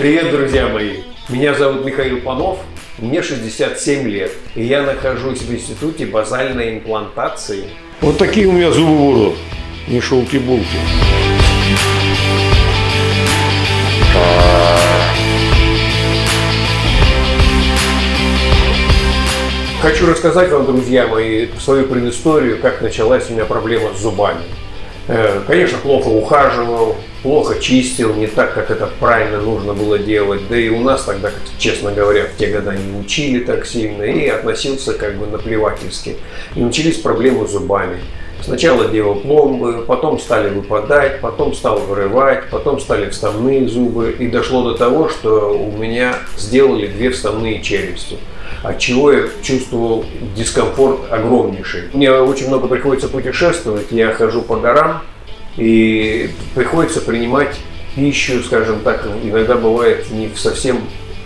Привет, друзья мои! Меня зовут Михаил Панов, мне 67 лет, и я нахожусь в Институте базальной имплантации. Вот такие у меня зубы будут, не шелки-булки. Хочу рассказать вам, друзья мои, свою предысторию, как началась у меня проблема с зубами. Э, конечно, плохо ухаживал, плохо чистил, не так, как это правильно нужно было делать. Да и у нас тогда, честно говоря, в те годы не учили так сильно и относился как бы наплевательски. И начались проблемы с зубами. Сначала делал пломбы, потом стали выпадать, потом стал вырывать, потом стали вставные зубы. И дошло до того, что у меня сделали две вставные челюсти от чего я чувствовал дискомфорт огромнейший. Мне очень много приходится путешествовать, я хожу по горам, и приходится принимать пищу, скажем так, иногда бывает не в совсем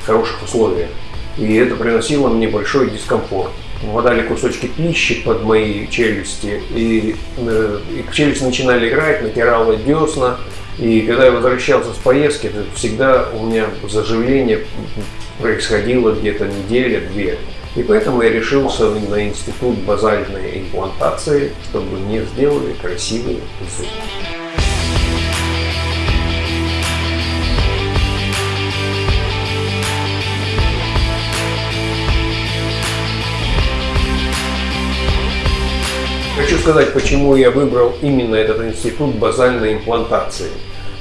хороших условиях. И это приносило мне большой дискомфорт. Попадали кусочки пищи под мои челюсти, и, э, и челюсти начинали играть, натирало десна. И когда я возвращался с поездки, всегда у меня заживление происходило где-то неделя-две. И поэтому я решился на институт базальной имплантации, чтобы мне сделали красивые зубы. Хочу сказать, почему я выбрал именно этот институт базальной имплантации.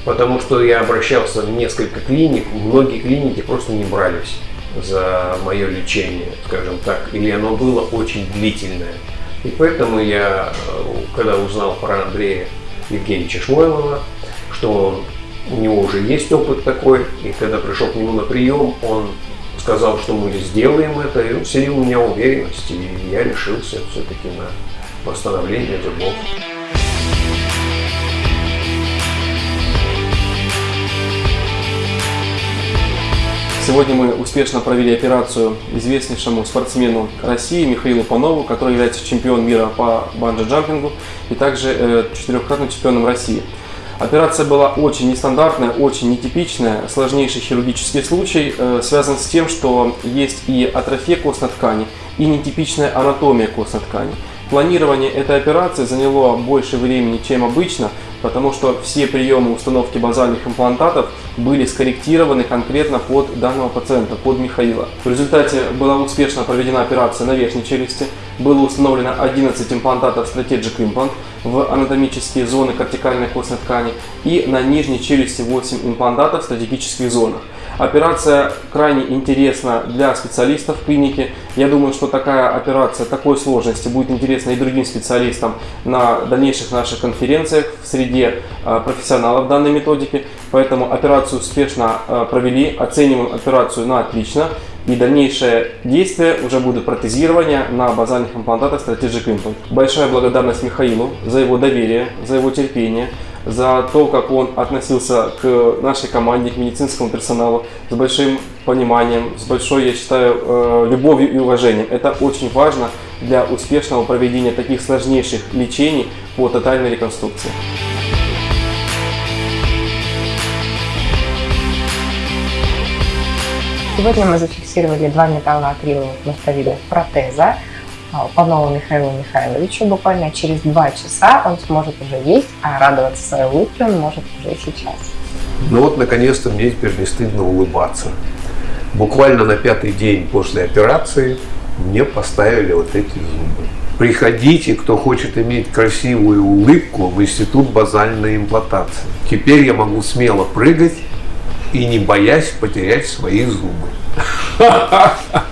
Потому что я обращался в несколько клиник, многие клиники просто не брались за мое лечение, скажем так, или оно было очень длительное. И поэтому я, когда узнал про Андрея Евгеньевича Шмойлова, что у него уже есть опыт такой, и когда пришел к нему на прием, он сказал, что мы сделаем это, и он у меня уверенность, и я решился все-таки на восстановление зубов. Сегодня мы успешно провели операцию известнейшему спортсмену России Михаилу Панову, который является чемпионом мира по банджи-джампингу и также э, четырехкратным чемпионом России. Операция была очень нестандартная, очень нетипичная, сложнейший хирургический случай, э, связан с тем, что есть и атрофия костной ткани, и нетипичная анатомия костной ткани. Планирование этой операции заняло больше времени, чем обычно, потому что все приемы установки базальных имплантатов были скорректированы конкретно под данного пациента, под Михаила. В результате была успешно проведена операция на верхней челюсти, было установлено 11 имплантатов Strategic Implant в анатомические зоны кортикальной костной ткани и на нижней челюсти 8 имплантатов в стратегических зонах. Операция крайне интересна для специалистов клиники. Я думаю, что такая операция такой сложности будет интересна и другим специалистам на дальнейших наших конференциях в среде а, профессионалов данной методики. Поэтому операцию успешно а, провели, оцениваем операцию на отлично. И дальнейшее действие уже будет протезирование на базальных имплантатах Strategic Implant. Большая благодарность Михаилу за его доверие, за его терпение, за то, как он относился к нашей команде, к медицинскому персоналу с большим пониманием, с большой, я считаю, э, любовью и уважением. Это очень важно для успешного проведения таких сложнейших лечений по тотальной реконструкции. Сегодня мы зафиксировали два металлоакриловых мостовидных протеза по новому Михаилу Михайловичу. Буквально через два часа он сможет уже есть, а радоваться своей улыбке он может уже сейчас. Ну вот, наконец-то мне теперь не стыдно улыбаться. Буквально на пятый день после операции мне поставили вот эти зубы. Приходите, кто хочет иметь красивую улыбку в Институт базальной имплантации. Теперь я могу смело прыгать и не боясь потерять свои зубы.